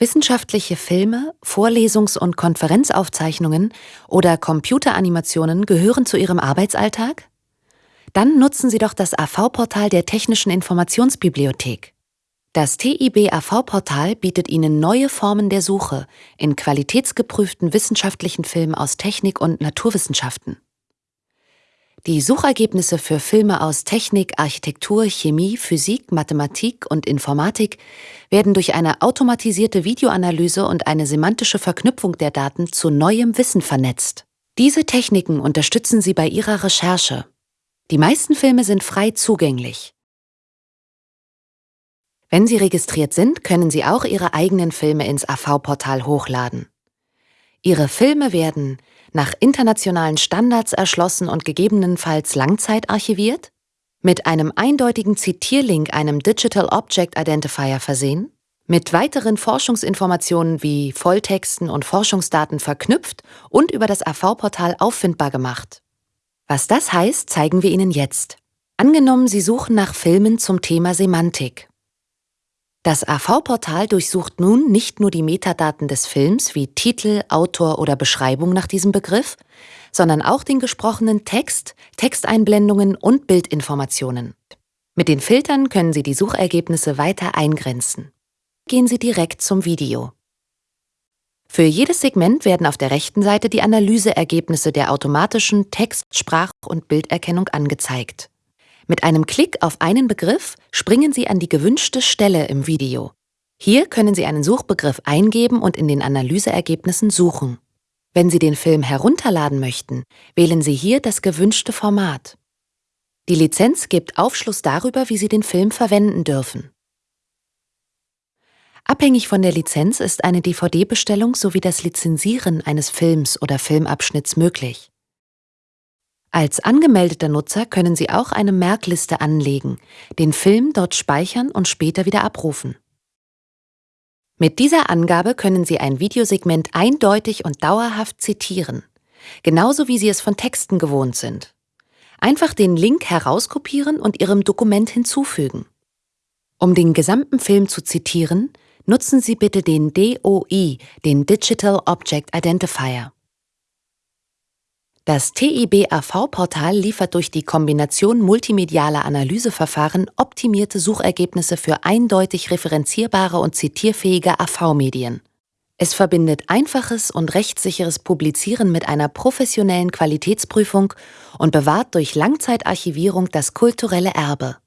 Wissenschaftliche Filme, Vorlesungs- und Konferenzaufzeichnungen oder Computeranimationen gehören zu Ihrem Arbeitsalltag? Dann nutzen Sie doch das AV-Portal der Technischen Informationsbibliothek. Das TIB AV-Portal bietet Ihnen neue Formen der Suche in qualitätsgeprüften wissenschaftlichen Filmen aus Technik und Naturwissenschaften. Die Suchergebnisse für Filme aus Technik, Architektur, Chemie, Physik, Mathematik und Informatik werden durch eine automatisierte Videoanalyse und eine semantische Verknüpfung der Daten zu neuem Wissen vernetzt. Diese Techniken unterstützen Sie bei Ihrer Recherche. Die meisten Filme sind frei zugänglich. Wenn Sie registriert sind, können Sie auch Ihre eigenen Filme ins AV-Portal hochladen. Ihre Filme werden nach internationalen Standards erschlossen und gegebenenfalls langzeitarchiviert, mit einem eindeutigen Zitierlink, einem Digital Object Identifier versehen, mit weiteren Forschungsinformationen wie Volltexten und Forschungsdaten verknüpft und über das AV-Portal auffindbar gemacht. Was das heißt, zeigen wir Ihnen jetzt. Angenommen, Sie suchen nach Filmen zum Thema Semantik. Das AV-Portal durchsucht nun nicht nur die Metadaten des Films wie Titel, Autor oder Beschreibung nach diesem Begriff, sondern auch den gesprochenen Text, Texteinblendungen und Bildinformationen. Mit den Filtern können Sie die Suchergebnisse weiter eingrenzen. Gehen Sie direkt zum Video. Für jedes Segment werden auf der rechten Seite die Analyseergebnisse der automatischen Text-, Sprach- und Bilderkennung angezeigt. Mit einem Klick auf einen Begriff springen Sie an die gewünschte Stelle im Video. Hier können Sie einen Suchbegriff eingeben und in den Analyseergebnissen suchen. Wenn Sie den Film herunterladen möchten, wählen Sie hier das gewünschte Format. Die Lizenz gibt Aufschluss darüber, wie Sie den Film verwenden dürfen. Abhängig von der Lizenz ist eine DVD-Bestellung sowie das Lizenzieren eines Films oder Filmabschnitts möglich. Als angemeldeter Nutzer können Sie auch eine Merkliste anlegen, den Film dort speichern und später wieder abrufen. Mit dieser Angabe können Sie ein Videosegment eindeutig und dauerhaft zitieren, genauso wie Sie es von Texten gewohnt sind. Einfach den Link herauskopieren und Ihrem Dokument hinzufügen. Um den gesamten Film zu zitieren, nutzen Sie bitte den DOI, den Digital Object Identifier. Das TIB-AV-Portal liefert durch die Kombination multimedialer Analyseverfahren optimierte Suchergebnisse für eindeutig referenzierbare und zitierfähige AV-Medien. Es verbindet einfaches und rechtssicheres Publizieren mit einer professionellen Qualitätsprüfung und bewahrt durch Langzeitarchivierung das kulturelle Erbe.